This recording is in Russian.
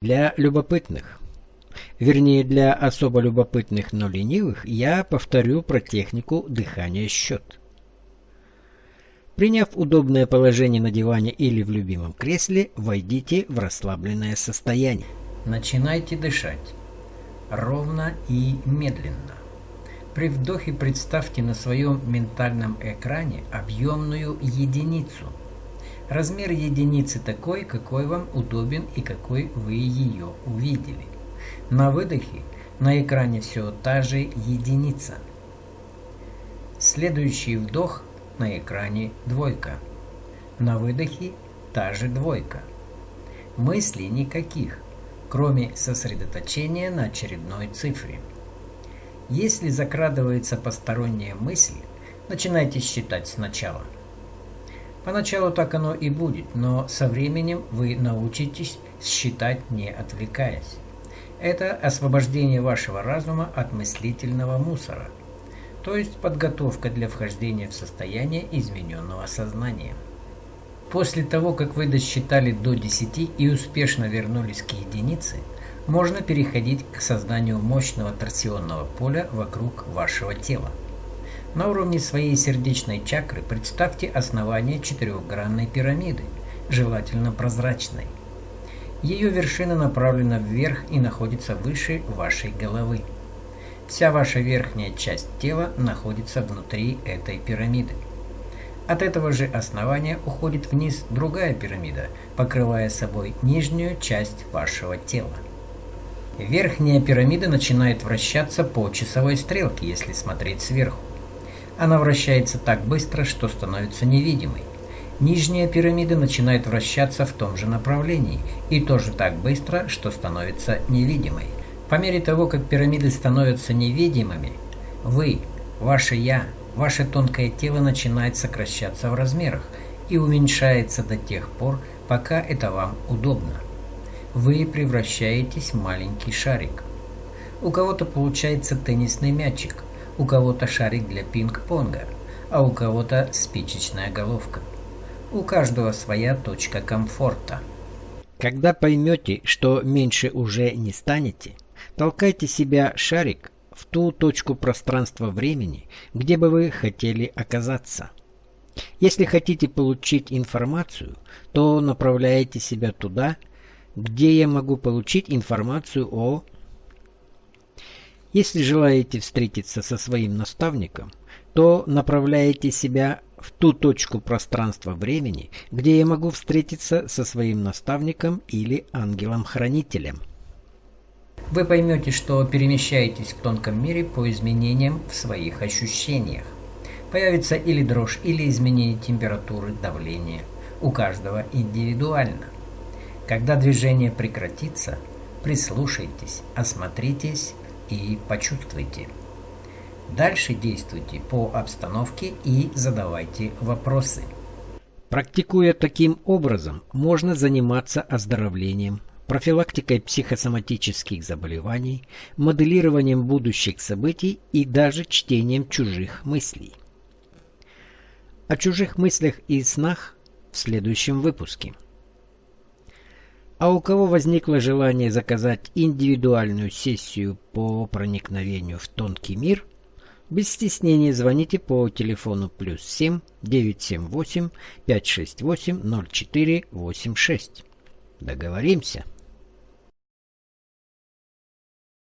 Для любопытных, вернее для особо любопытных, но ленивых, я повторю про технику дыхания-счет. Приняв удобное положение на диване или в любимом кресле, войдите в расслабленное состояние. Начинайте дышать ровно и медленно. При вдохе представьте на своем ментальном экране объемную единицу. Размер единицы такой, какой вам удобен и какой вы ее увидели. На выдохе на экране все та же единица. Следующий вдох на экране двойка. На выдохе та же двойка. Мыслей никаких, кроме сосредоточения на очередной цифре. Если закрадывается посторонняя мысль, начинайте считать сначала. Поначалу так оно и будет, но со временем вы научитесь считать не отвлекаясь. Это освобождение вашего разума от мыслительного мусора, то есть подготовка для вхождения в состояние измененного сознания. После того, как вы досчитали до 10 и успешно вернулись к единице, можно переходить к созданию мощного торсионного поля вокруг вашего тела. На уровне своей сердечной чакры представьте основание четырехгранной пирамиды, желательно прозрачной. Ее вершина направлена вверх и находится выше вашей головы. Вся ваша верхняя часть тела находится внутри этой пирамиды. От этого же основания уходит вниз другая пирамида, покрывая собой нижнюю часть вашего тела. Верхняя пирамида начинает вращаться по часовой стрелке, если смотреть сверху. Она вращается так быстро, что становится невидимой. Нижняя пирамида начинает вращаться в том же направлении и тоже так быстро, что становится невидимой. По мере того, как пирамиды становятся невидимыми, вы, ваше «я», ваше тонкое тело начинает сокращаться в размерах и уменьшается до тех пор, пока это вам удобно вы превращаетесь в маленький шарик. У кого-то получается теннисный мячик, у кого-то шарик для пинг-понга, а у кого-то спичечная головка. У каждого своя точка комфорта. Когда поймете, что меньше уже не станете, толкайте себя шарик в ту точку пространства-времени, где бы вы хотели оказаться. Если хотите получить информацию, то направляете себя туда, где я могу получить информацию о... Если желаете встретиться со своим наставником, то направляете себя в ту точку пространства-времени, где я могу встретиться со своим наставником или ангелом-хранителем. Вы поймете, что перемещаетесь в тонком мире по изменениям в своих ощущениях. Появится или дрожь, или изменение температуры, давления. У каждого индивидуально. Когда движение прекратится, прислушайтесь, осмотритесь и почувствуйте. Дальше действуйте по обстановке и задавайте вопросы. Практикуя таким образом, можно заниматься оздоровлением, профилактикой психосоматических заболеваний, моделированием будущих событий и даже чтением чужих мыслей. О чужих мыслях и снах в следующем выпуске. А у кого возникло желание заказать индивидуальную сессию по проникновению в тонкий мир, без стеснения звоните по телефону плюс 7 978 568 0486. Договоримся?